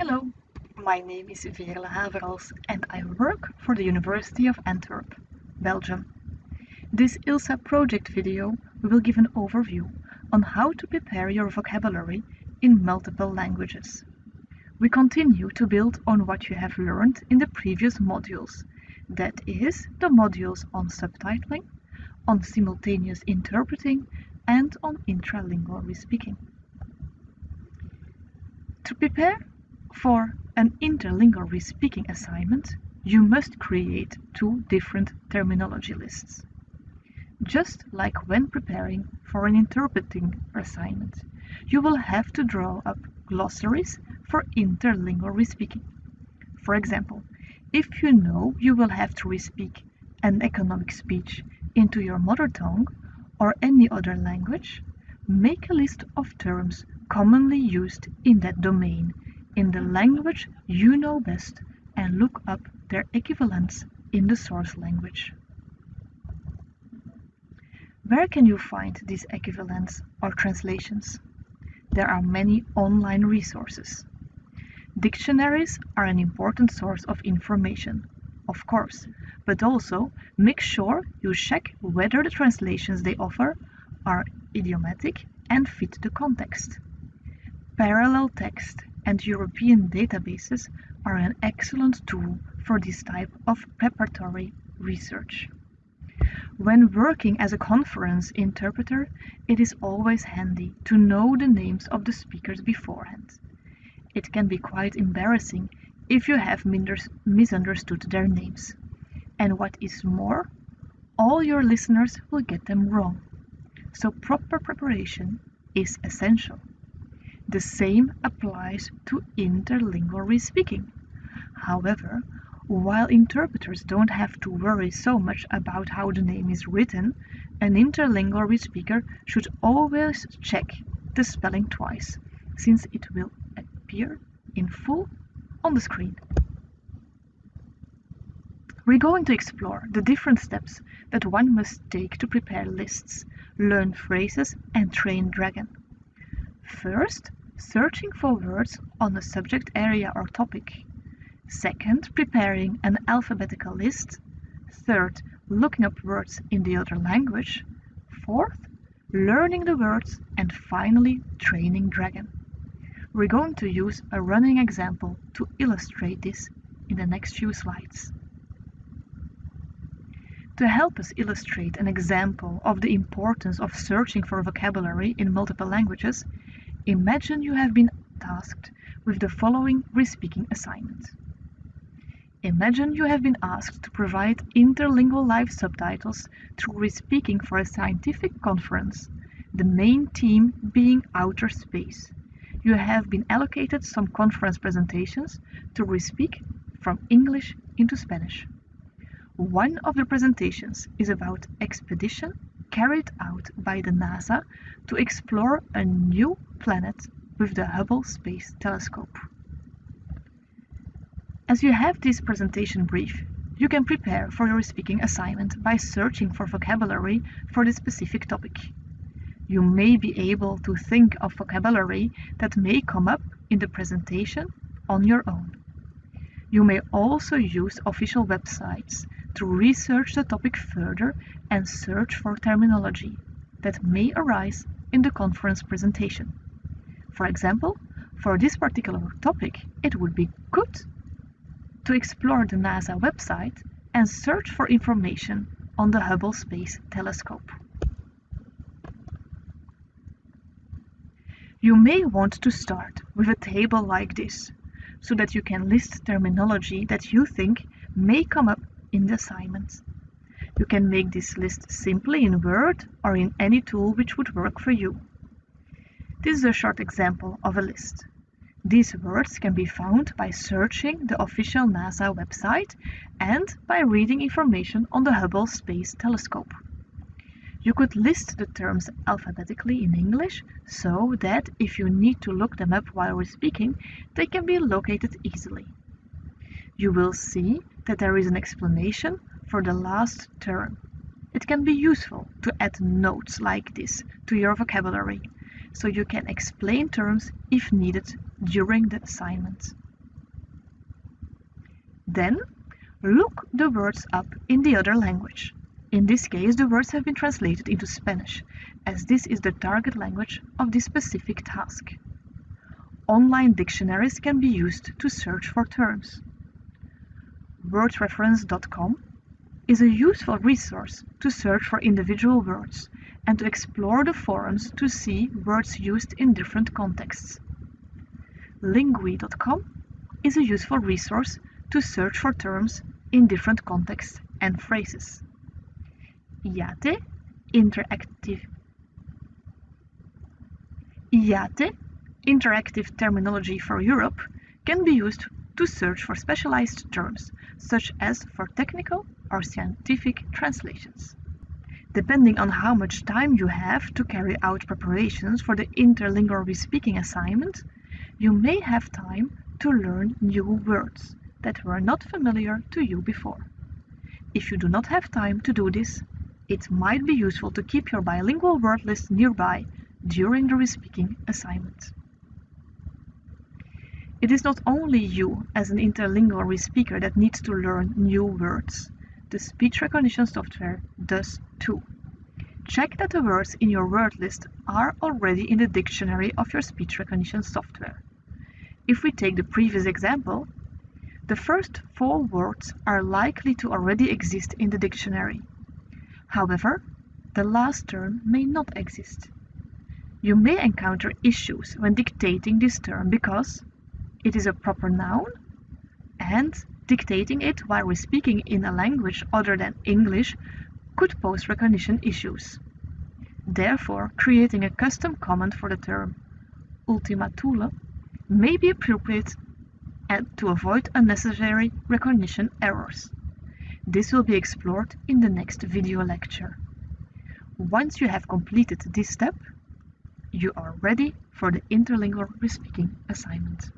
Hello, my name is Veerle Haverals and I work for the University of Antwerp, Belgium. This ILSA project video will give an overview on how to prepare your vocabulary in multiple languages. We continue to build on what you have learned in the previous modules, that is, the modules on subtitling, on simultaneous interpreting, and on intralingual speaking. To prepare for an interlingual speaking assignment, you must create two different terminology lists. Just like when preparing for an interpreting assignment, you will have to draw up glossaries for interlingual speaking. For example, if you know you will have to respeak an economic speech into your mother tongue or any other language, make a list of terms commonly used in that domain in the language you know best and look up their equivalents in the source language. Where can you find these equivalents or translations? There are many online resources. Dictionaries are an important source of information, of course, but also make sure you check whether the translations they offer are idiomatic and fit the context. Parallel text and European databases are an excellent tool for this type of preparatory research. When working as a conference interpreter, it is always handy to know the names of the speakers beforehand. It can be quite embarrassing if you have misunderstood their names. And what is more, all your listeners will get them wrong. So proper preparation is essential. The same applies to interlingual speaking. However, while interpreters don't have to worry so much about how the name is written, an interlingual speaker should always check the spelling twice, since it will appear in full on the screen. We're going to explore the different steps that one must take to prepare lists, learn phrases, and train Dragon. First, searching for words on a subject area or topic. Second, preparing an alphabetical list. Third, looking up words in the other language. Fourth, learning the words. And finally, training Dragon. We're going to use a running example to illustrate this in the next few slides. To help us illustrate an example of the importance of searching for vocabulary in multiple languages, imagine you have been tasked with the following respeaking assignment. Imagine you have been asked to provide interlingual live subtitles through respeaking for a scientific conference, the main theme being outer space. You have been allocated some conference presentations to respeak from English into Spanish. One of the presentations is about expedition carried out by the NASA to explore a new planet with the Hubble Space Telescope. As you have this presentation brief, you can prepare for your speaking assignment by searching for vocabulary for the specific topic. You may be able to think of vocabulary that may come up in the presentation on your own. You may also use official websites to research the topic further and search for terminology that may arise in the conference presentation. For example, for this particular topic, it would be good to explore the NASA website and search for information on the Hubble Space Telescope. You may want to start with a table like this, so that you can list terminology that you think may come up in the assignment. You can make this list simply in Word or in any tool which would work for you. This is a short example of a list. These words can be found by searching the official NASA website and by reading information on the Hubble Space Telescope. You could list the terms alphabetically in English so that if you need to look them up while we're speaking, they can be located easily. You will see that there is an explanation for the last term. It can be useful to add notes like this to your vocabulary so you can explain terms if needed during the assignment. Then, look the words up in the other language. In this case, the words have been translated into Spanish, as this is the target language of this specific task. Online dictionaries can be used to search for terms. WordReference.com is a useful resource to search for individual words and to explore the forums to see words used in different contexts. Linguee.com is a useful resource to search for terms in different contexts and phrases. IATE, interactive IATE, interactive terminology for Europe, can be used to search for specialized terms, such as for technical or scientific translations. Depending on how much time you have to carry out preparations for the interlingual speaking assignment, you may have time to learn new words that were not familiar to you before. If you do not have time to do this, it might be useful to keep your bilingual word list nearby during the respeaking assignment. It is not only you as an interlingual speaker that needs to learn new words. The speech recognition software does too. Check that the words in your word list are already in the dictionary of your speech recognition software. If we take the previous example, the first four words are likely to already exist in the dictionary. However, the last term may not exist. You may encounter issues when dictating this term because it is a proper noun and dictating it while we're speaking in a language other than English could pose recognition issues. Therefore, creating a custom comment for the term Ultima Thule may be appropriate and to avoid unnecessary recognition errors. This will be explored in the next video lecture. Once you have completed this step, you are ready for the interlingual respeaking assignment.